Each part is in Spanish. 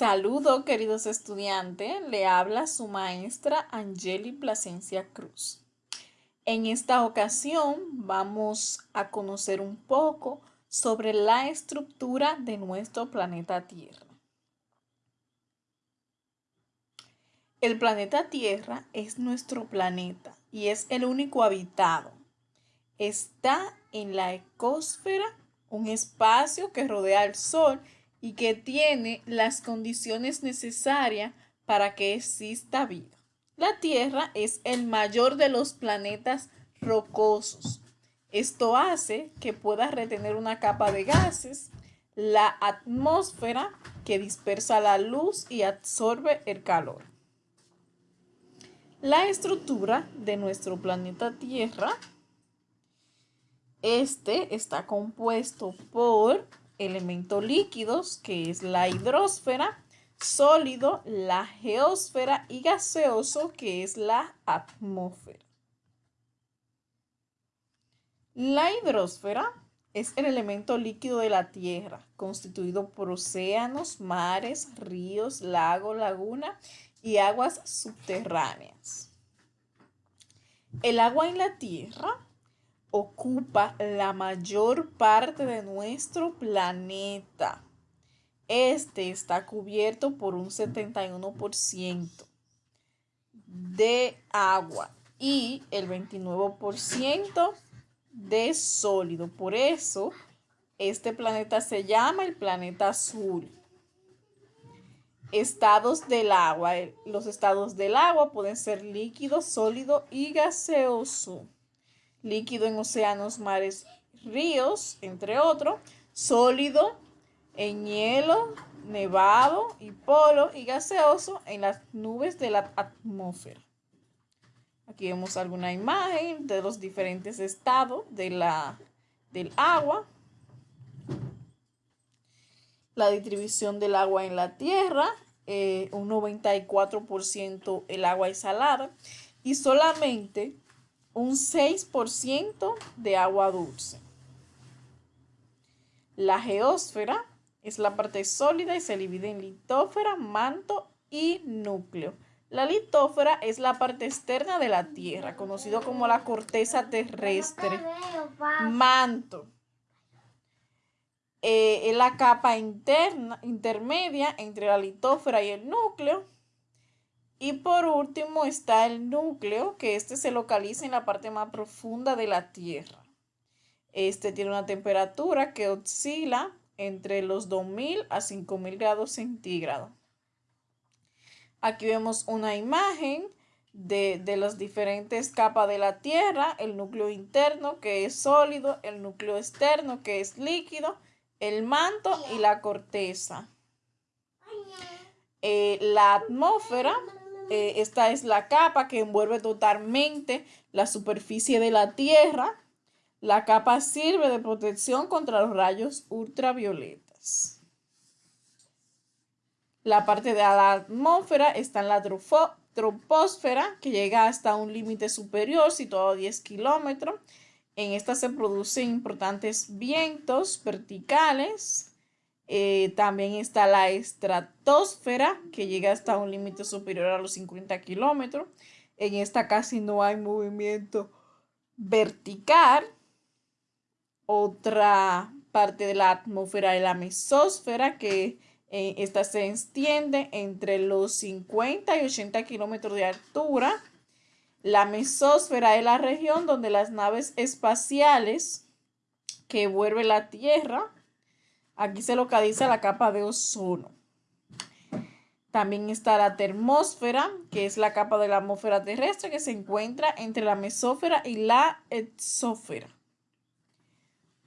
Saludo, queridos estudiantes. Le habla su maestra Angeli Plasencia Cruz. En esta ocasión vamos a conocer un poco sobre la estructura de nuestro planeta Tierra. El planeta Tierra es nuestro planeta y es el único habitado. Está en la ecosfera, un espacio que rodea al Sol y que tiene las condiciones necesarias para que exista vida. La Tierra es el mayor de los planetas rocosos. Esto hace que pueda retener una capa de gases, la atmósfera que dispersa la luz y absorbe el calor. La estructura de nuestro planeta Tierra, este está compuesto por elementos líquidos, que es la hidrosfera, sólido, la geósfera y gaseoso, que es la atmósfera. La hidrosfera es el elemento líquido de la Tierra, constituido por océanos, mares, ríos, lagos, lagunas y aguas subterráneas. El agua en la Tierra ocupa la mayor parte de nuestro planeta. Este está cubierto por un 71% de agua y el 29% de sólido. Por eso, este planeta se llama el planeta azul. Estados del agua. Los estados del agua pueden ser líquido, sólido y gaseoso líquido en océanos, mares, ríos, entre otros, sólido en hielo, nevado y polo y gaseoso en las nubes de la atmósfera. Aquí vemos alguna imagen de los diferentes estados de la, del agua. La distribución del agua en la Tierra, eh, un 94% el agua es salada y solamente un 6% de agua dulce. La geósfera es la parte sólida y se divide en litósfera, manto y núcleo. La litósfera es la parte externa de la Tierra, conocido como la corteza terrestre. Manto eh, es la capa interna, intermedia entre la litósfera y el núcleo. Y por último está el núcleo, que este se localiza en la parte más profunda de la Tierra. Este tiene una temperatura que oscila entre los 2000 a 5000 grados centígrados. Aquí vemos una imagen de, de, las diferentes capas de la Tierra, el núcleo interno que es sólido, el núcleo externo que es líquido, el manto y la corteza. Eh, la atmósfera eh, esta es la capa que envuelve totalmente la superficie de la Tierra. La capa sirve de protección contra los rayos ultravioletas. La parte de la atmósfera está en la troposfera, que llega hasta un límite superior, situado a 10 kilómetros. En esta se producen importantes vientos verticales eh, también está la estratosfera, que llega hasta un límite superior a los 50 kilómetros. En esta casi no hay movimiento vertical. Otra parte de la atmósfera es la mesósfera, que eh, esta se extiende entre los 50 y 80 kilómetros de altura. La mesósfera es la región donde las naves espaciales que vuelve la Tierra Aquí se localiza la capa de ozono. También está la termósfera, que es la capa de la atmósfera terrestre que se encuentra entre la mesósfera y la exósfera.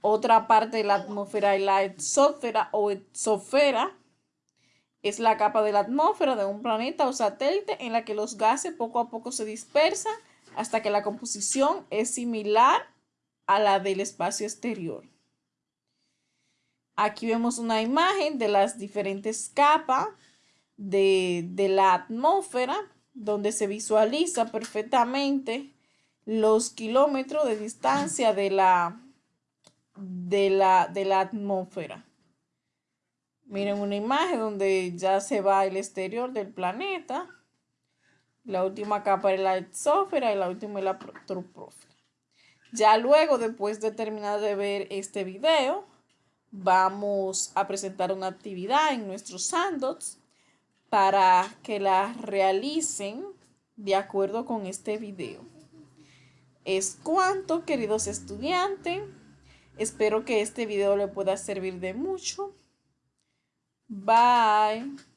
Otra parte de la atmósfera es la exósfera o exosfera. Es la capa de la atmósfera de un planeta o satélite en la que los gases poco a poco se dispersan hasta que la composición es similar a la del espacio exterior. Aquí vemos una imagen de las diferentes capas de, la atmósfera, donde se visualiza perfectamente los kilómetros de distancia de la, de la, de la atmósfera. Miren una imagen donde ya se va el exterior del planeta. La última capa es la exófera y la última es la troposfera. Ya luego, después de terminar de ver este video, vamos a presentar una actividad en nuestros sandbox para que la realicen de acuerdo con este video. Es cuanto, queridos estudiantes. Espero que este video le pueda servir de mucho. Bye.